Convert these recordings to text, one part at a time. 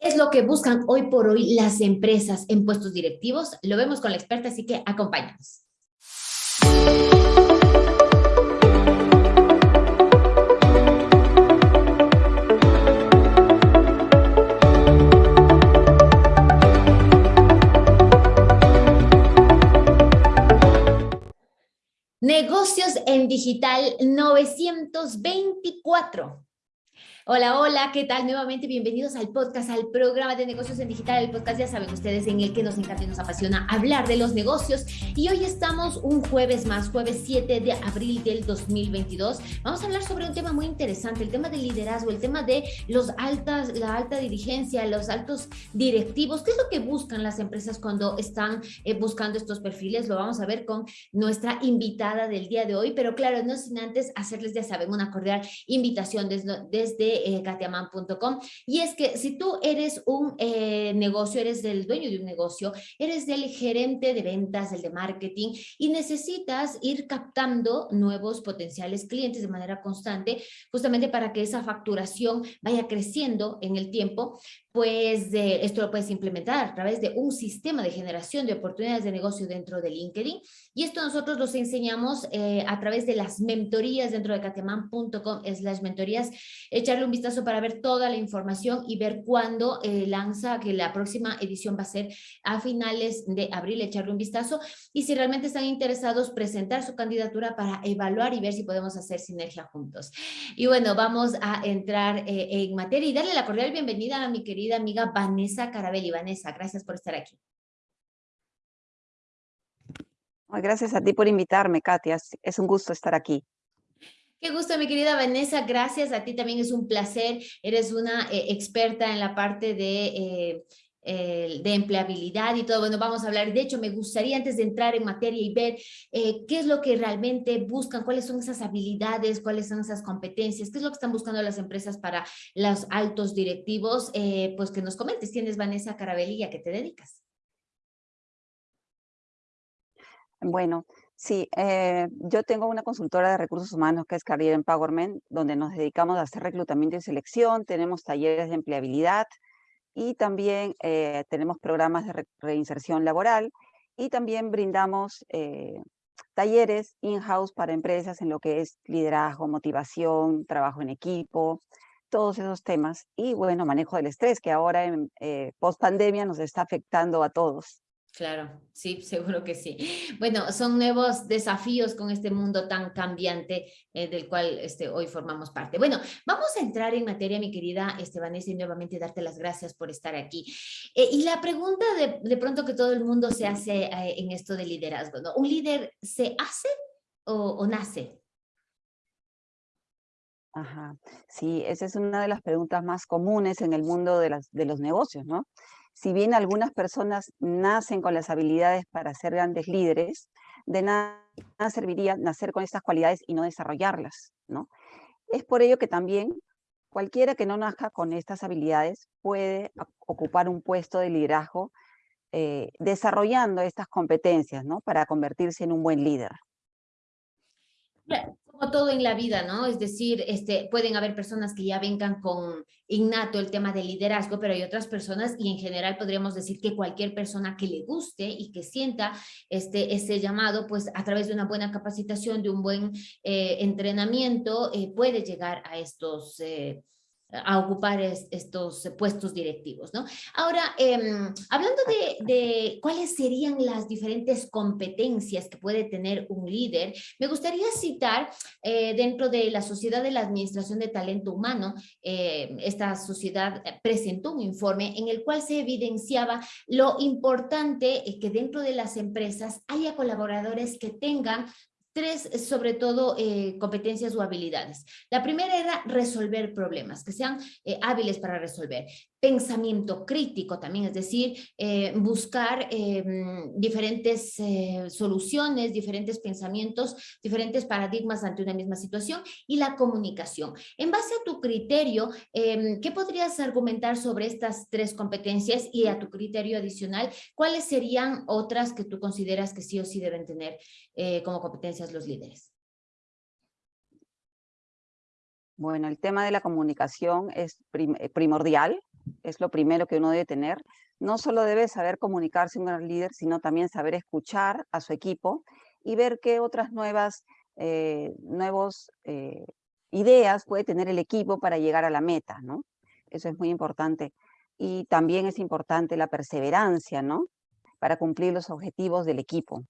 es lo que buscan hoy por hoy las empresas en puestos directivos? Lo vemos con la experta, así que acompáñanos. Negocios en Digital 924. Hola, hola, ¿qué tal? Nuevamente bienvenidos al podcast, al programa de negocios en digital, el podcast ya saben ustedes en el que nos encanta y nos apasiona hablar de los negocios y hoy estamos un jueves más, jueves 7 de abril del 2022. Vamos a hablar sobre un tema muy interesante, el tema del liderazgo, el tema de los altas, la alta dirigencia, los altos directivos, qué es lo que buscan las empresas cuando están eh, buscando estos perfiles, lo vamos a ver con nuestra invitada del día de hoy, pero claro, no sin antes hacerles, ya saben, una cordial invitación desde, desde eh, katiaman.com. Y es que si tú eres un eh, negocio, eres el dueño de un negocio, eres el gerente de ventas, el de marketing y necesitas ir captando nuevos potenciales clientes de manera constante, justamente para que esa facturación vaya creciendo en el tiempo, pues esto lo puedes implementar a través de un sistema de generación de oportunidades de negocio dentro de LinkedIn. Y esto nosotros los enseñamos eh, a través de las mentorías dentro de cateman.com las mentorías. Echarle un vistazo para ver toda la información y ver cuándo eh, lanza, que la próxima edición va a ser a finales de abril, echarle un vistazo. Y si realmente están interesados, presentar su candidatura para evaluar y ver si podemos hacer sinergia juntos. Y bueno, vamos a entrar eh, en materia y darle la cordial bienvenida a mi querida amiga Vanessa Carabelli. Vanessa, gracias por estar aquí. Gracias a ti por invitarme, Katia. Es un gusto estar aquí. Qué gusto, mi querida Vanessa. Gracias a ti también. Es un placer. Eres una eh, experta en la parte de eh, de empleabilidad y todo. Bueno, vamos a hablar. De hecho, me gustaría antes de entrar en materia y ver eh, qué es lo que realmente buscan, cuáles son esas habilidades, cuáles son esas competencias, qué es lo que están buscando las empresas para los altos directivos, pues que nos comentes. Tienes Vanessa Carabelli, ¿a qué te dedicas? Bueno, sí, eh, yo tengo una consultora de recursos humanos que es Career Empowerment, donde nos dedicamos a hacer reclutamiento y selección, tenemos talleres de empleabilidad, y también eh, tenemos programas de reinserción laboral y también brindamos eh, talleres in-house para empresas en lo que es liderazgo, motivación, trabajo en equipo, todos esos temas. Y bueno, manejo del estrés, que ahora en eh, post pandemia nos está afectando a todos. Claro, sí, seguro que sí. Bueno, son nuevos desafíos con este mundo tan cambiante eh, del cual este, hoy formamos parte. Bueno, vamos a entrar en materia, mi querida Estebanesa, y nuevamente darte las gracias por estar aquí. Eh, y la pregunta de, pronto que todo el mundo se hace eh, en esto de liderazgo, ¿no? ¿Un líder se hace o, nace? Ajá, sí, esa es una de las preguntas más comunes en el mundo de, las, de los negocios, ¿no? Si bien algunas personas nacen con las habilidades para ser grandes líderes, de nada serviría nacer con estas cualidades y no desarrollarlas, ¿no? Es por ello que también cualquiera que no nazca con estas habilidades puede ocupar un puesto de liderazgo eh, desarrollando estas competencias, ¿no? Para convertirse en un buen líder como todo en la vida, ¿no? Es decir, este, pueden haber personas que ya vengan con innato el tema del liderazgo, pero hay otras personas y en general podríamos decir que cualquier persona que le guste y que sienta este, ese llamado, pues a través de una buena capacitación, de un buen eh, entrenamiento, eh, puede llegar a estos eh, a ocupar estos puestos directivos, ¿no? Ahora, em, hablando de, cuáles serían las diferentes competencias que puede tener un líder, me gustaría citar eh, dentro de la Sociedad de la Administración de Talento Humano, eh, esta sociedad presentó un informe en el cual se evidenciaba lo importante que dentro de las empresas haya colaboradores que tengan tres, sobre todo, eh, competencias o habilidades. La primera era resolver problemas, que sean eh, hábiles para resolver pensamiento crítico también, es decir, eh, buscar em, diferentes eh, soluciones, diferentes pensamientos, diferentes paradigmas ante una misma situación y la comunicación. En base a tu criterio, em, ¿qué podrías argumentar sobre estas tres competencias y a tu criterio adicional, cuáles serían otras que tú consideras que sí o sí deben tener eh, como competencias los líderes? Bueno, el tema de la comunicación es primordial es lo primero que uno debe tener. No solo debe saber comunicarse con el líder, sino también saber escuchar a su equipo y ver qué otras nuevas eh, nuevos, eh, ideas puede tener el equipo para llegar a la meta, ¿no? Eso es muy importante. Y también es importante la perseverancia, ¿no? Para cumplir los objetivos del equipo.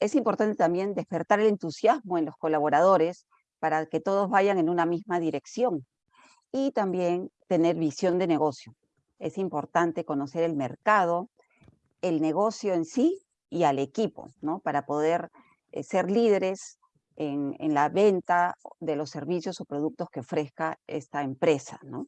es importante también despertar el entusiasmo en los colaboradores para que todos vayan en una misma dirección. Y también tener visión de negocio. Es importante conocer el mercado, el negocio en sí y al equipo, ¿no? Para poder eh, ser líderes en, la venta de los servicios o productos que ofrezca esta empresa, ¿no?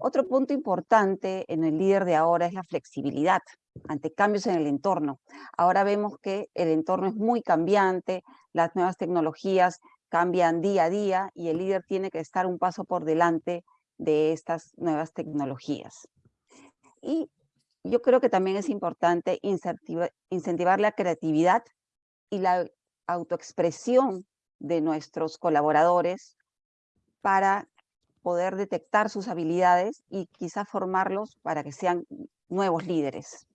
Otro punto importante en el líder de ahora es la flexibilidad ante cambios en el entorno. Ahora vemos que el entorno es muy cambiante, las nuevas tecnologías cambian día a día y el líder tiene que estar un paso por delante de estas nuevas tecnologías. Y yo creo que también es importante incentivar la creatividad y la autoexpresión de nuestros colaboradores para poder detectar sus habilidades y quizá formarlos para que sean nuevos líderes.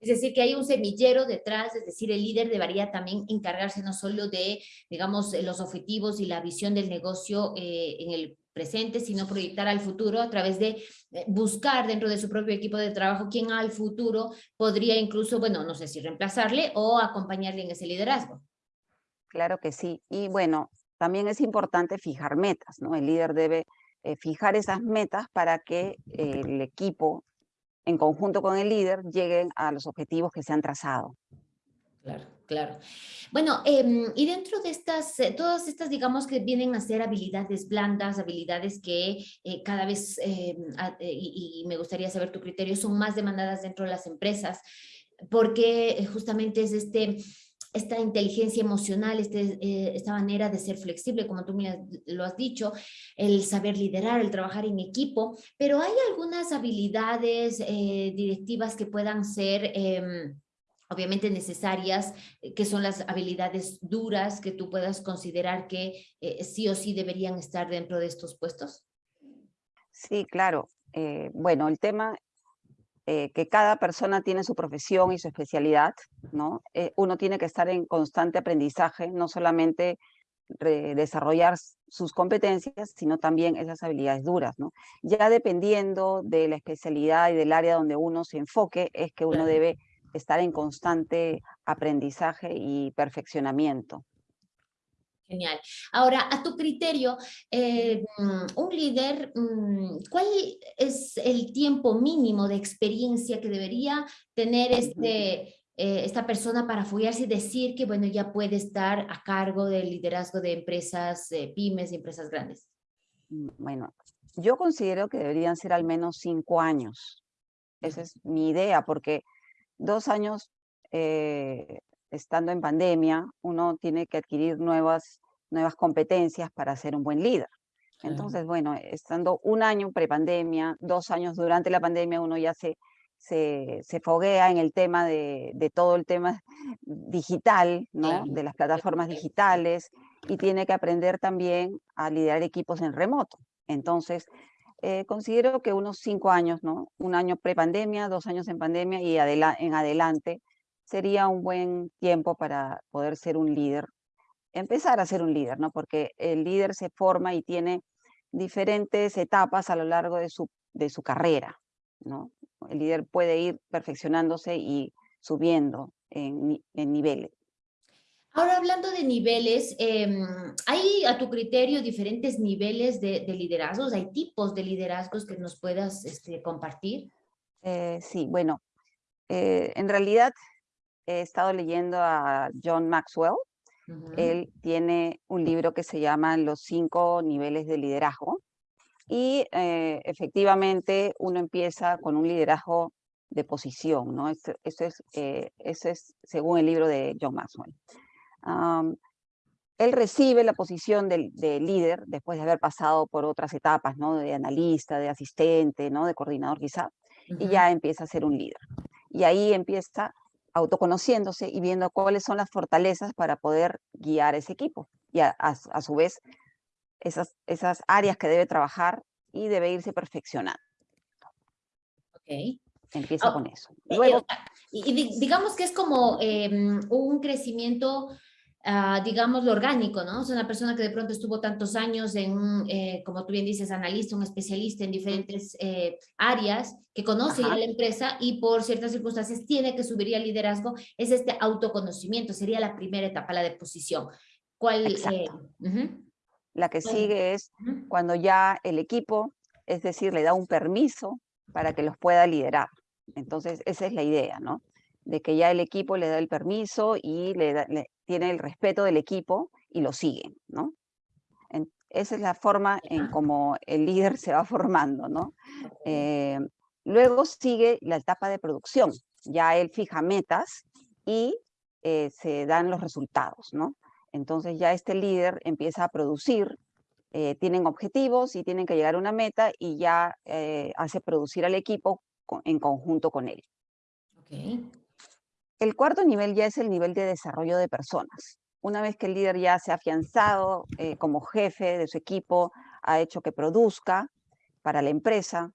Es decir, que hay un semillero detrás, es decir, el líder debería también encargarse no solo de, digamos, los objetivos y la visión del negocio eh, en el presente, sino proyectar al futuro a través de eh, buscar dentro de su propio equipo de trabajo quién al futuro podría incluso, bueno, no sé si reemplazarle o acompañarle en ese liderazgo. Claro que sí. Y bueno, también es importante fijar metas, ¿no? El líder debe eh, fijar esas metas para que el equipo, en conjunto con el líder, lleguen a los objetivos que se han trazado. Claro, claro. Bueno, em, y dentro de estas, eh, todas estas, digamos que vienen a ser habilidades blandas, habilidades que eh, cada vez, eh, y, me gustaría saber tu criterio, son más demandadas dentro de las empresas, porque justamente es este, esta inteligencia emocional, este, esta manera de ser flexible, como tú lo has dicho, el saber liderar, el trabajar en equipo, pero hay algunas habilidades directivas que puedan ser em, obviamente necesarias, eh, que son las habilidades duras que tú puedas considerar que eh, sí o sí deberían estar dentro de estos puestos? Sí, claro. Eh, bueno, el tema que cada persona tiene su profesión y su especialidad, ¿no? uno tiene que estar en constante aprendizaje, no solamente desarrollar sus competencias, sino también esas habilidades duras, ¿no? Ya dependiendo de la especialidad y del área donde uno se enfoque, es que uno debe estar en constante aprendizaje y perfeccionamiento. Genial. Ahora, a tu criterio, eh, un líder, mm, ¿cuál es el tiempo mínimo de experiencia que debería tener este, eh, esta persona para follarse y decir que, bueno, ya puede estar a cargo del liderazgo de empresas eh, pymes y empresas grandes? Mm, bueno, yo considero que deberían ser al menos cinco años. Esa es mi idea, porque dos años eh, estando en pandemia, uno tiene que adquirir nuevas, nuevas competencias para ser un buen líder. Entonces, bueno, estando un año prepandemia, dos años durante la pandemia, uno ya se, se, se foguea en el tema de, de, todo el tema digital, ¿no? De las plataformas digitales y tiene que aprender también a liderar equipos en remoto. Entonces, eh, considero que unos cinco años, ¿no? Un año pre-pandemia, dos años en pandemia y en adelante sería un buen tiempo para poder ser un líder, empezar a ser un líder, ¿no? Porque el líder se forma y tiene diferentes etapas a lo largo de su, de su carrera, ¿no? El líder puede ir perfeccionándose y subiendo en, en niveles. Ahora hablando de niveles, em, ¿hay a tu criterio diferentes niveles de, liderazgos? ¿Hay tipos de liderazgos que nos puedas este, compartir? Eh, sí, bueno, eh, en realidad he estado leyendo a John Maxwell. Él tiene un libro que se llama Los cinco niveles de liderazgo. Y eh, efectivamente uno empieza con un liderazgo de posición, ¿no? Eso, es, eso es según el libro de John Maxwell él recibe la posición de, líder después de haber pasado por otras etapas, ¿no? De analista, de asistente, ¿no? De coordinador quizá, y ya empieza a ser un líder. Y ahí empieza autoconociéndose y viendo cuáles son las fortalezas para poder guiar ese equipo. Y a, su vez, esas, esas áreas que debe trabajar y debe irse perfeccionando. Ok. Empieza Ah, con eso. Luego, sea, y, y di- digamos que es como em, un crecimiento, ah, digamos, lo orgánico, ¿no? O sea, una persona que de pronto estuvo tantos años en, eh, como tú bien dices, analista, un especialista en diferentes eh, áreas, que conoce ya la empresa y por ciertas circunstancias tiene que subir al liderazgo, es este autoconocimiento, sería la primera etapa, la de posición. ¿Cuál? eh, Exacto. ujú, la que sigue es Ujú, cuando ya el equipo, es decir, le da un permiso para que los pueda liderar. Entonces, esa es la idea, ¿no? De que ya el equipo le da el permiso y le, da- le- tiene el respeto del equipo y lo siguen, ¿no? En- esa es la forma en cómo el líder se va formando, ¿no? Eh, luego sigue la etapa de producción. Ya él fija metas y eh, se dan los resultados, ¿no? Entonces ya este líder empieza a producir, eh, tienen objetivos y tienen que llegar a una meta y ya eh, hace producir al equipo co- en conjunto con él. ok, El cuarto nivel ya es el nivel de desarrollo de personas. Una vez que el líder ya se ha afianzado eh, como jefe de su equipo, ha hecho que produzca para la empresa,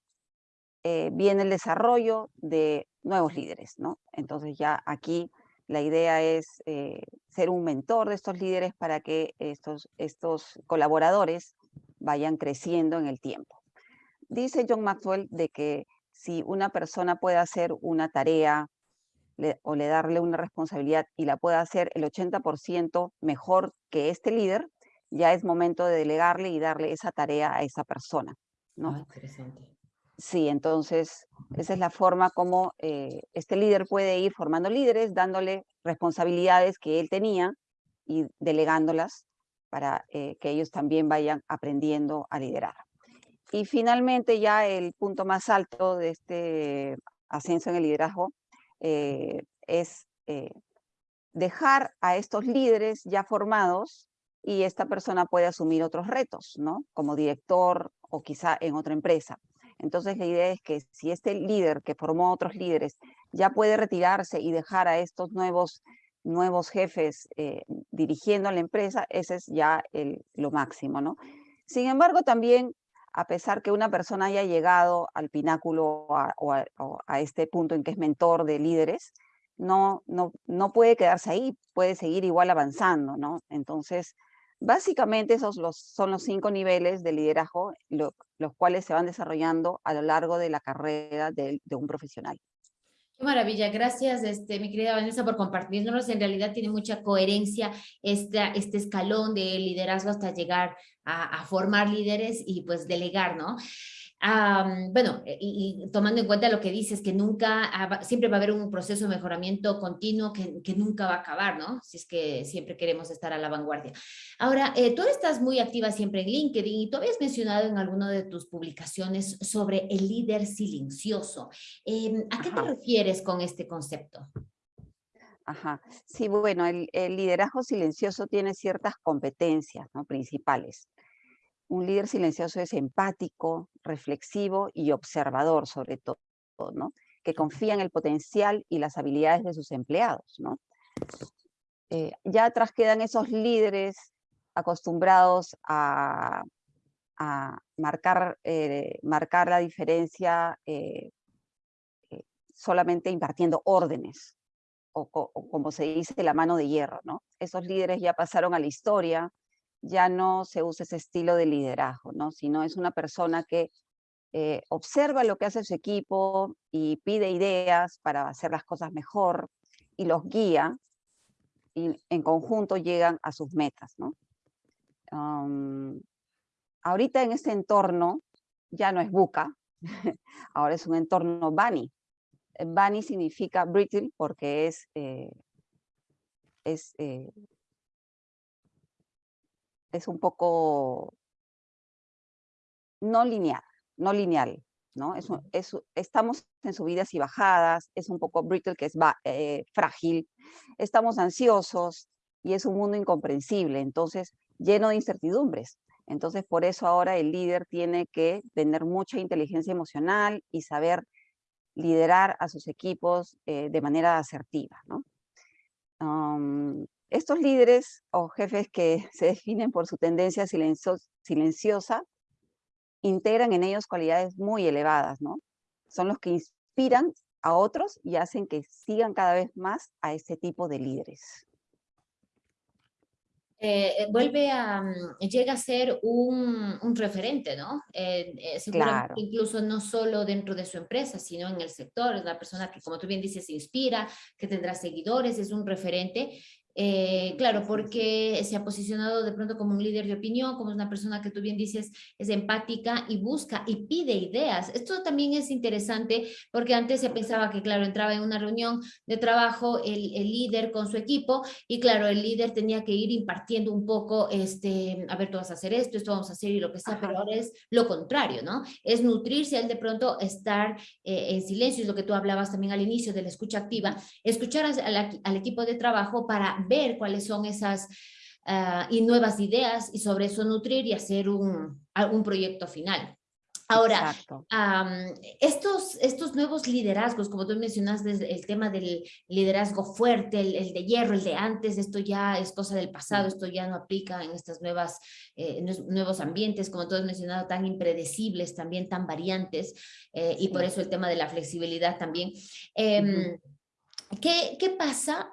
eh, viene el desarrollo de nuevos líderes, ¿no? Entonces ya aquí la idea es eh, ser un mentor de estos líderes para que estos, estos colaboradores vayan creciendo en el tiempo. Dice John Maxwell de que si una persona puede hacer una tarea le- o le darle una responsabilidad y la puede hacer el 80% mejor que este líder, ya es momento de delegarle y darle esa tarea a esa persona, ¿no? ah, interesante. Sí, entonces esa es la forma como eh, este líder puede ir formando líderes, dándole responsabilidades que él tenía y delegándolas para eh, que ellos también vayan aprendiendo a liderar. Y finalmente ya el punto más alto de este ascenso en el liderazgo eh, es eh, dejar a estos líderes ya formados y esta persona puede asumir otros retos, ¿no? Como director o quizá en otra empresa. Entonces la idea es que si este líder que formó otros líderes ya puede retirarse y dejar a estos nuevos, nuevos jefes eh, dirigiendo la empresa, ese es ya lo máximo, ¿no? Sin embargo, también, a pesar que una persona haya llegado al pináculo o, a, este punto en que es mentor de líderes, no, no, no puede quedarse ahí, puede seguir igual avanzando, ¿no? Entonces, Básicamente esos los, son los cinco niveles de liderazgo, lo, los cuales se van desarrollando a lo largo de la carrera de, de, un profesional. Qué maravilla, gracias este, mi querida Vanessa por compartirnos. En realidad tiene mucha coherencia esta, este escalón de liderazgo hasta llegar a, a formar líderes y pues delegar, ¿no? Um, bueno, y, y, tomando en cuenta lo que dices, que nunca, siempre va a haber un proceso de mejoramiento continuo que, que, nunca va a acabar, ¿no? Si es que siempre queremos estar a la vanguardia. Ahora, eh, tú estás muy activa siempre en LinkedIn y tú habías mencionado en alguna de tus publicaciones sobre el líder silencioso. Eh, ¿A qué Ajá. te refieres con este concepto? Ajá. Sí, bueno, el, el liderazgo silencioso tiene ciertas competencias ¿no? principales. Un líder silencioso es empático, reflexivo y observador sobre todo, ¿no? Que confía en el potencial y las habilidades de sus empleados, ¿no? Eh, ya atrás quedan esos líderes acostumbrados a, a marcar, eh, marcar la diferencia eh, solamente impartiendo órdenes, o, como se dice, la mano de hierro, ¿no? Esos líderes ya pasaron a la historia, ya no se usa ese estilo de liderazgo, ¿no? sino es una persona que eh, observa lo que hace su equipo y pide ideas para hacer las cosas mejor y los guía y en conjunto llegan a sus metas. ¿no? Um, ahorita en este entorno ya no es buca, ahora es un entorno bunny. Bunny significa brittle porque es, eh, es eh, es un poco no lineal, no lineal, ¿no? Es, es, estamos en subidas y bajadas, es un poco brittle, que es eh, frágil, estamos ansiosos y es un mundo incomprensible, entonces lleno de incertidumbres. Entonces, por eso ahora el líder tiene que tener mucha inteligencia emocional y saber liderar a sus equipos eh, de manera asertiva, estos líderes o jefes que se definen por su tendencia silencio, silenciosa integran en ellos cualidades muy elevadas. Son los que inspiran a otros y hacen que sigan cada vez más a este tipo de líderes. Eh, eh, vuelve a, mm, llega a ser un, un referente, ¿no? Eh, claro. incluso no solo dentro de su empresa, sino en el sector, es una persona que, como tú bien dices, se inspira, que tendrá seguidores, es un referente eh, claro, porque se ha posicionado de pronto como un líder de opinión, como una persona que tú bien dices es empática y busca y pide ideas. Esto también es interesante porque antes se pensaba que, claro, entraba en una reunión de trabajo el, el líder con su equipo y, claro, el líder tenía que ir impartiendo un poco, este, a ver, tú vas a hacer esto, esto vamos a hacer y lo que sea, pero ahora es lo contrario, ¿no? Es nutrirse, el de pronto estar eh, en silencio, es lo que tú hablabas también al inicio de la escucha activa, escuchar al, al equipo de trabajo para ver cuáles son esas ah, y nuevas ideas y sobre eso nutrir y hacer un, un proyecto final. Ahora, estos, estos nuevos liderazgos, como tú mencionaste, el tema del liderazgo fuerte, el, de hierro, el de antes, esto ya es cosa del pasado, esto ya no aplica en estos nuevas, eh, nuevos ambientes, como tú has mencionado, tan impredecibles, también tan variantes, eh, y por eso el tema de la flexibilidad también. Em, ¿qué, ¿qué, pasa?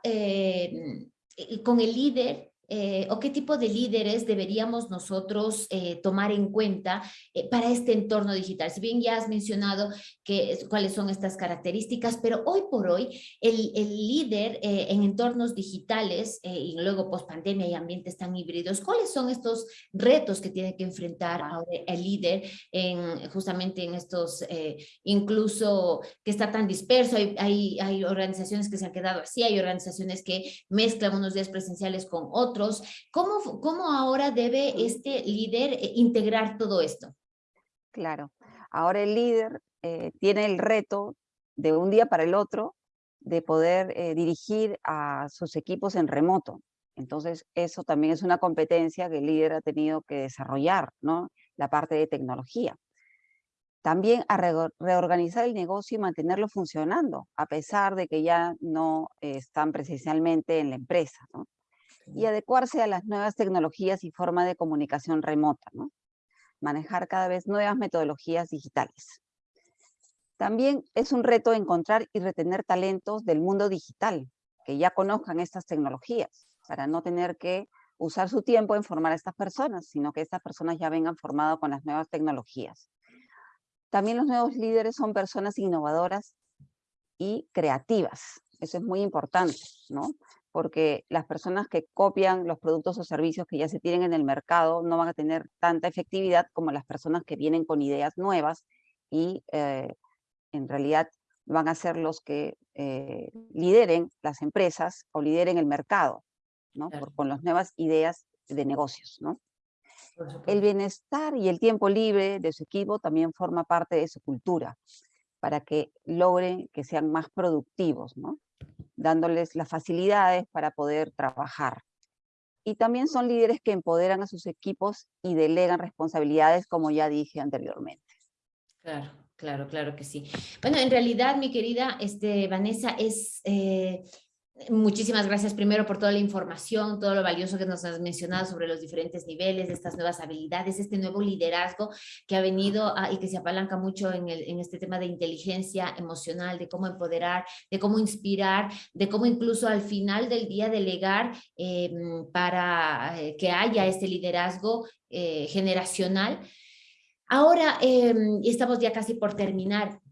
Con el líder eh, o qué tipo de líderes deberíamos nosotros eh, tomar en cuenta eh, para este entorno digital. Si bien ya has mencionado que, cuáles son estas características, pero hoy por hoy el, el líder en entornos digitales y luego post pandemia y ambientes tan híbridos, ¿cuáles son estos retos que tiene que enfrentar ahora el líder en, justamente en estos, incluso que está tan disperso, hay, hay, hay organizaciones que se han quedado así, hay organizaciones que mezclan unos días presenciales con otros, ¿Cómo, cómo ahora debe este líder eh, integrar todo esto? Claro, ahora el líder eh, tiene el reto de un día para el otro de poder eh, dirigir a sus equipos en remoto. Entonces, eso también es una competencia que el líder ha tenido que desarrollar, ¿no? La parte de tecnología. También a reorganizar el negocio y mantenerlo funcionando, a pesar de que ya no están presencialmente en la empresa, ¿no? Y adecuarse a las nuevas tecnologías y forma de comunicación remota, manejar cada vez nuevas metodologías digitales. También es un reto encontrar y retener talentos del mundo digital, que ya conozcan estas tecnologías, para no tener que usar su tiempo en formar a estas personas, sino que estas personas ya vengan formadas con las nuevas tecnologías. También los nuevos líderes son personas innovadoras y creativas. Eso es muy importante, ¿no? Porque las personas que copian los productos o servicios que ya se tienen en el mercado no van a tener tanta efectividad como las personas que vienen con ideas nuevas y eh, en realidad van a ser los que eh, lideren las empresas o lideren el mercado, ¿no? con las nuevas ideas de negocios, ¿no? El bienestar y el tiempo libre de su equipo también forma parte de su cultura, para que logren que sean más productivos, ¿no? Dándoles las facilidades para poder trabajar. Y también son líderes que empoderan a sus equipos y delegan responsabilidades, como ya dije anteriormente. Claro, claro, claro que sí. Bueno, en realidad, mi querida este, Vanessa, es... Eh, Muchísimas gracias primero por toda la información, todo lo valioso que nos has mencionado sobre los diferentes niveles, estas nuevas habilidades, este nuevo liderazgo que ha venido y que se apalanca mucho en, el, en, este tema de inteligencia emocional, de cómo empoderar, de cómo inspirar, de cómo incluso al final del día delegar em, para eh, que haya este liderazgo eh, generacional. Ahora, em, estamos ya casi por terminar.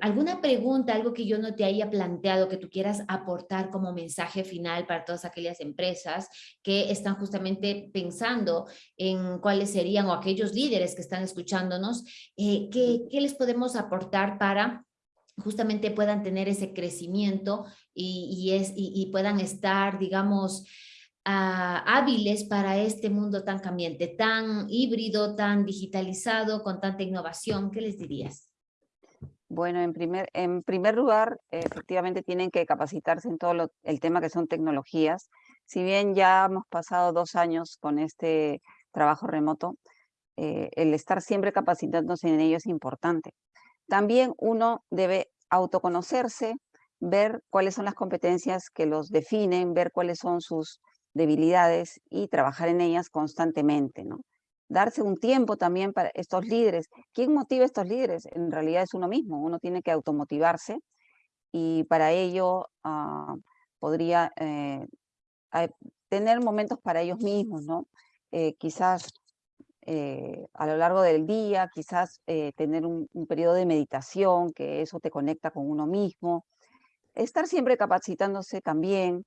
¿Alguna pregunta, algo que yo no te haya planteado que tú quieras aportar como mensaje final para todas aquellas empresas que están justamente pensando en cuáles serían o aquellos líderes que están escuchándonos, eh, ¿qué, les podemos aportar para justamente puedan tener ese crecimiento y, y, puedan estar, digamos, ah, hábiles para este mundo tan cambiante, tan híbrido, tan digitalizado, con tanta innovación? ¿Qué les dirías? Bueno, en primer, en primer lugar, efectivamente tienen que capacitarse en todo el tema que son tecnologías. Si bien ya hemos pasado dos años con este trabajo remoto, eh, el estar siempre capacitándose en ello es importante. También uno debe autoconocerse, ver cuáles son las competencias que los definen, ver cuáles son sus debilidades y trabajar en ellas constantemente, ¿no? Darse un tiempo también para estos líderes. ¿Quién motiva estos líderes? En realidad es uno mismo, uno tiene que automotivarse y para ello ah, podría eh, tener momentos para ellos mismos, ¿no? Eh, quizás eh, a lo largo del día, quizás tener un, un periodo de meditación, que eso te conecta con uno mismo, estar siempre capacitándose también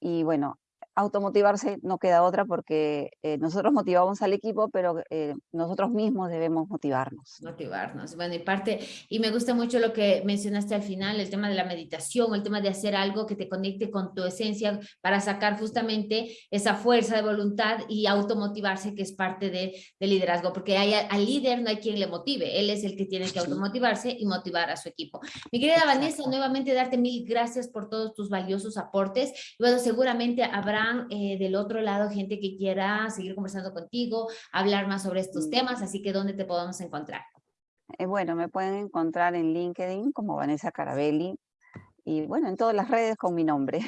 y bueno, automotivarse no queda otra porque eh, nosotros motivamos al equipo, pero eh, nosotros mismos debemos motivarnos. Motivarnos, bueno, y parte, y me gusta mucho lo que mencionaste al final, el tema de la meditación, el tema de hacer algo que te conecte con tu esencia para sacar justamente esa fuerza de voluntad y automotivarse que es parte de, liderazgo, porque hay, al líder no hay quien le motive, él es el que tiene que automotivarse y motivar a su equipo. Mi querida Vanessa, nuevamente darte mil gracias por todos tus valiosos aportes, bueno, seguramente habrá eh, del otro lado gente que quiera seguir conversando contigo, hablar más sobre estos mm. temas, así que ¿dónde te podemos encontrar? Eh, bueno, me pueden encontrar en LinkedIn como Vanessa Carabelli, y bueno, en todas las redes con mi nombre.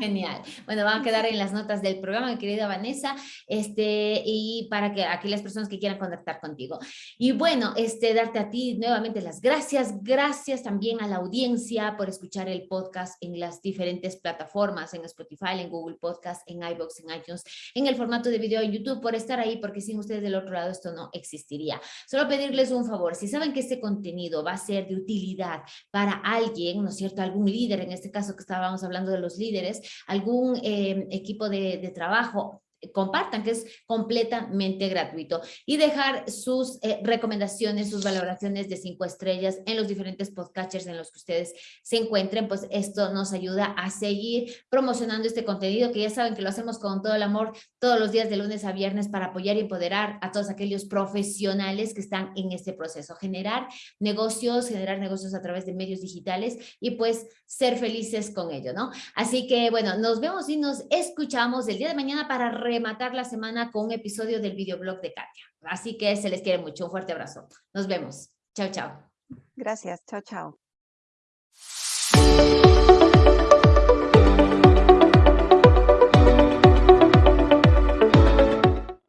Genial. Bueno, van a quedar en las notas del programa, mi querida Vanessa, este, y para que aquellas personas que quieran contactar contigo. Y bueno, este, darte a ti nuevamente las gracias. Gracias también a la audiencia por escuchar el podcast en las diferentes plataformas, en Spotify, en Google Podcast, en iBox, en iTunes, en el formato de video en YouTube, por estar ahí, porque sin ustedes del otro lado esto no existiría. Solo pedirles un favor, si saben que este contenido va a ser de utilidad para alguien, ¿no es cierto?, algún líder, en este caso que estábamos hablando de los líderes, algún eh, equipo de, de trabajo compartan, que es completamente gratuito. Y dejar sus eh, recomendaciones, sus valoraciones de cinco estrellas en los diferentes podcasters en los que ustedes se encuentren, pues esto nos ayuda a seguir promocionando este contenido, que ya saben que lo hacemos con todo el amor todos los días de lunes a viernes para apoyar y empoderar a todos aquellos profesionales que están en este proceso. Generar negocios, generar negocios a través de medios digitales y pues ser felices con ello, ¿no? Así que bueno, nos vemos y nos escuchamos el día de mañana para rematar la semana con un episodio del videoblog de Katia. Así que se les quiere mucho. Un fuerte abrazo. Nos vemos. Chao, chao. Gracias. Chao, chao.